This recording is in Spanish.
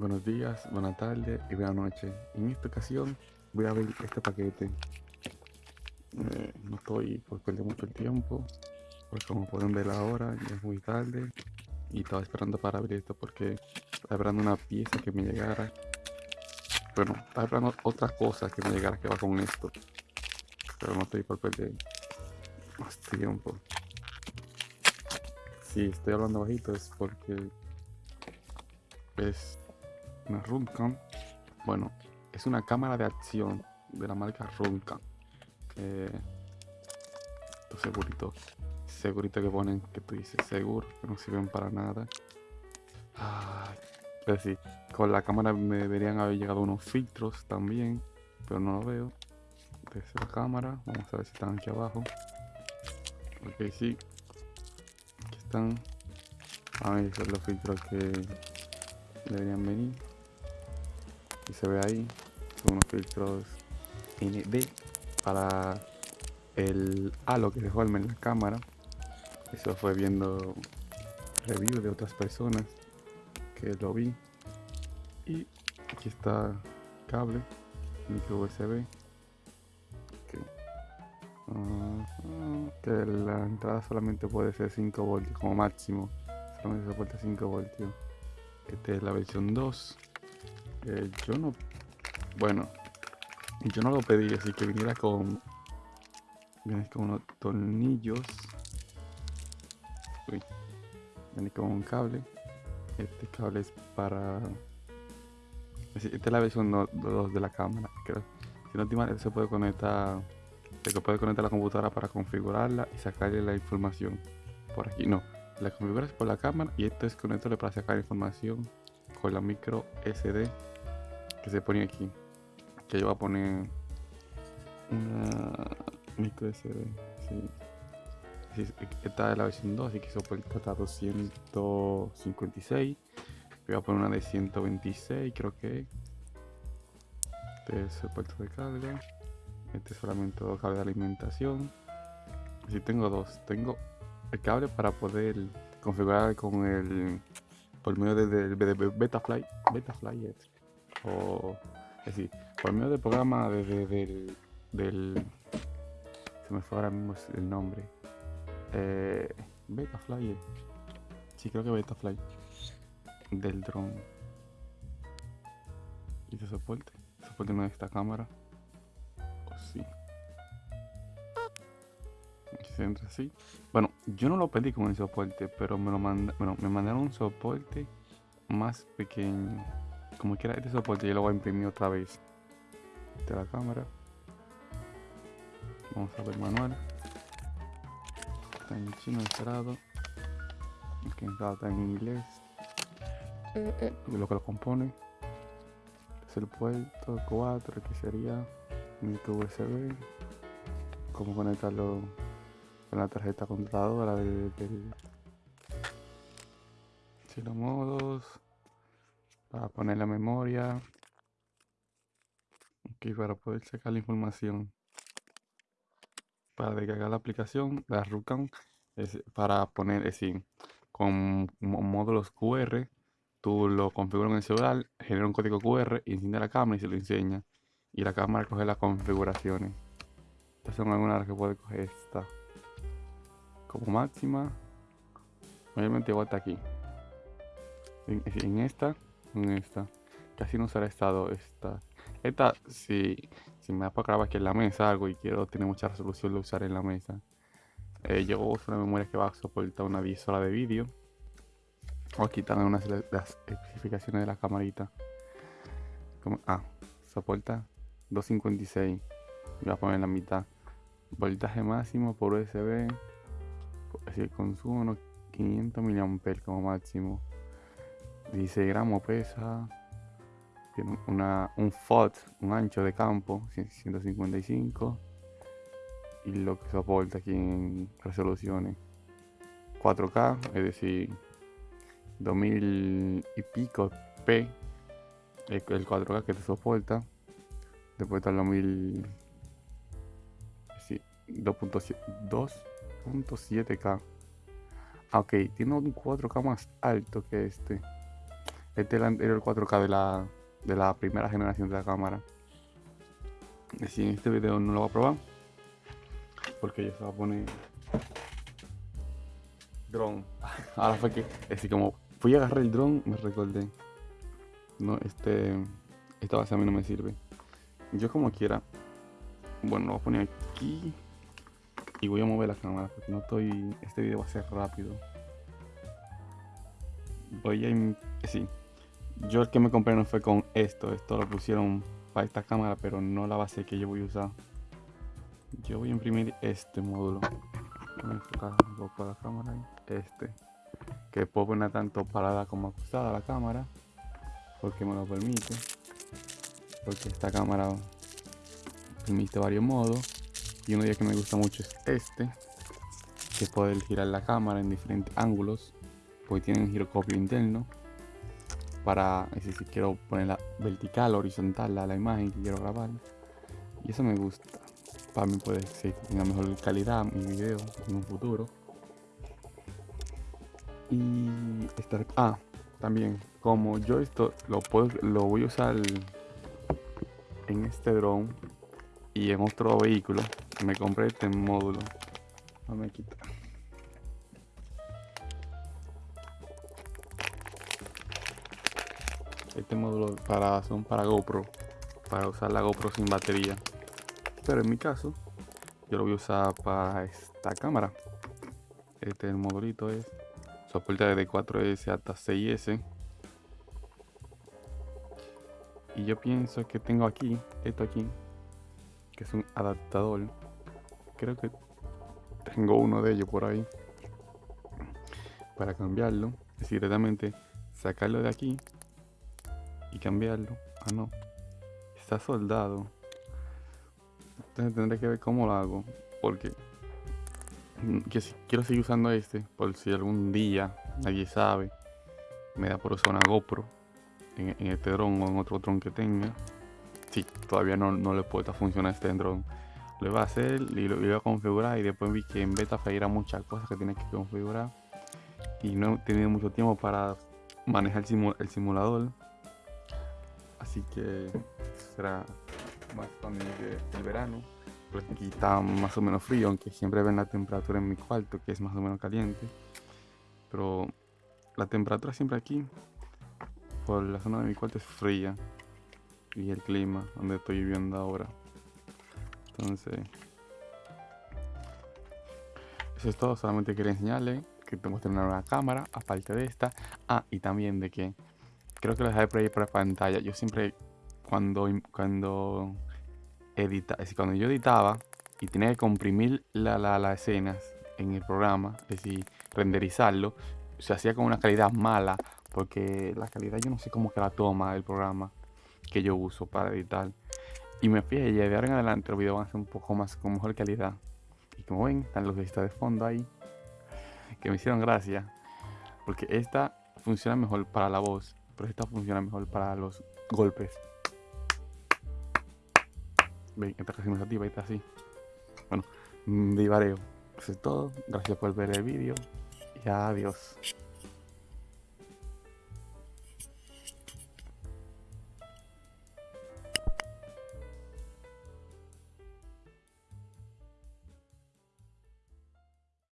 Buenos días, buenas tardes y buenas noches. En esta ocasión voy a abrir este paquete. Eh, no estoy por perder mucho tiempo, porque como pueden ver ahora ya es muy tarde y estaba esperando para abrir esto porque estaba esperando una pieza que me llegara. Bueno, estaba esperando otra cosa que me llegara que va con esto, pero no estoy por perder más tiempo. Si estoy hablando bajito es porque es una Runcam. Bueno, es una cámara de acción de la marca Runcam. Que segurito que ponen que tú dices seguro, que no sirven para nada. Ay, pues sí, con la cámara me deberían haber llegado unos filtros también, pero no lo veo. Desde la cámara, vamos a ver si están aquí abajo. Ok, sí, aquí están. A ver, los filtros que deberían venir. Se ve ahí, son unos filtros ND para el halo que dejó en la cámara. Eso fue viendo reviews de otras personas que lo vi. Y aquí está cable, micro USB. Uh, que la entrada solamente puede ser 5 voltios como máximo. Solamente soporta 5 voltios. Esta es la versión 2. Eh, yo no. Bueno, yo no lo pedí, así que viniera con. Con unos tornillos. Uy. Viene con un cable. Este cable es para. Esta es la versión 2 de la cámara. Creo. Si no te se puede conectar. Se puede conectar la computadora para configurarla y sacarle la información. Por aquí no. La configuras por la cámara y esto es conectable para sacar información con la micro SD que se pone aquí. Que yo voy a poner una micro SD. Esta es la versión 2, así que soporta hasta 256. Voy a poner una de 126, creo que. Este es el puerto de carga. Este es solamente el cable de alimentación. Así tengo dos. Tengo el cable para poder configurar con el por medio de, Betafly, Betafly o es decir, por medio del programa de, del, del, se me fue ahora mismo el nombre, eh, Betafly, sí creo que Betafly del drone y de soporte, soporte no de esta cámara, o sí se entra así. Bueno, yo no lo pedí con el soporte, pero me lo manda, bueno, me mandaron un soporte más pequeño. Como quiera este soporte, yo lo voy a imprimir otra vez. De la cámara. Vamos a ver manual. Está en chino cerrado. que está en inglés. lo que lo compone. Es el puerto 4 que sería micro USB. Cómo conectarlo con la tarjeta computadora del, del los modos para poner la memoria. Para poder sacar la información. Para descargar la aplicación la Rucam es para poner es decir con módulos QR tú lo configuras en el celular genera un código QR y enciende la cámara y se lo enseña. Y la cámara coge las configuraciones. Estas son algunas de que puede coger esta como máxima obviamente hasta aquí. En, esta en esta. Casi no será estado esta. Esta si, si me da para grabar aquí en la mesa algo y quiero tener mucha resolución de usar en la mesa. Eh, yo uso una memoria que va a soportar una 10 horas de vídeo. O aquí unas las especificaciones de la camarita. Ah soporta 256 voy a poner la mitad. Voltaje máximo por USB así consumo unos 500 mAh como máximo. 16 gramos pesa tiene una, un FOT, un ancho de campo 155 y lo que soporta aquí en resoluciones 4K, es decir 2000 y pico P el, 4K que te soporta. Después está el 2000 2.7 2.7K. Ok, tiene un 4K más alto que este. Este es el anterior 4K de la, de la primera generación de la cámara. Si en este video no lo voy a probar, porque ya se va a poner drone. Ahora fue que, así como fui a agarrar el drone, me recordé. No, este, esta base a mí no me sirve. Yo como quiera, bueno, lo voy a poner aquí y voy a mover la cámara porque no estoy, este video va a ser rápido. Voy a, sí, yo el que me compré no fue con esto, esto lo pusieron para esta cámara, pero no la base que yo voy a usar. Yo voy a imprimir este módulo. Voy a enfocar un poco la cámara. Este. Que puedo poner tanto parada como acostada la cámara. Porque me lo permite. Porque esta cámara permite varios modos. Y uno de que me gusta mucho es este. Que poder girar la cámara en diferentes ángulos. Porque tiene un giroscopio interno. Para si quiero ponerla vertical, horizontal a la imagen que quiero grabar. Y eso me gusta para mí puede ser que tenga mejor calidad mi video en un futuro. Y estar, ah, también como yo esto lo puedo lo voy a usar en este drone y en otro vehículo, me compré este módulo. No quitar. Este módulo para son para GoPro, para usar la GoPro sin batería pero en mi caso yo lo voy a usar para esta cámara este el modulito es soporte de 4S hasta 6S y yo pienso que tengo aquí esto aquí que es un adaptador creo que tengo uno de ellos por ahí para cambiarlo es directamente sacarlo de aquí y cambiarlo ah no está soldado entonces tendré que ver cómo lo hago. Porque que si quiero seguir usando este, por si algún día, nadie sabe, me da por usar GoPro en, este dron o en otro dron que tenga. Sí, todavía no, no le puedo funcionar este dron. Lo iba a hacer y lo iba a configurar y después vi que en beta era muchas cosas que tiene que configurar. Y no he tenido mucho tiempo para manejar el simulador. Así que será más cuando llegue el verano. Aquí está más o menos frío, aunque siempre ven la temperatura en mi cuarto, que es más o menos caliente. Pero la temperatura siempre aquí, por la zona de mi cuarto, es fría. Y el clima, donde estoy viviendo ahora. Entonces, eso es todo. Solamente quería enseñarle que que tener una nueva cámara, aparte de esta. Ah, y también de que creo que lo dejé por ahí por la pantalla. Yo siempre cuando, cuando, edita, cuando yo editaba y tenía que comprimir las la, escenas en el programa, es decir, renderizarlo, se hacía con una calidad mala, porque la calidad yo no sé cómo que la toma el programa que yo uso para editar. Y me y de ahora en adelante los videos van a ser un poco más con mejor calidad. Y como ven, están los vistas de fondo ahí, que me hicieron gracia, porque esta funciona mejor para la voz, pero esta funciona mejor para los golpes. Ven, esta casi se activa, está así. Bueno, divareo. Eso es todo. Gracias por ver el vídeo. Y adiós.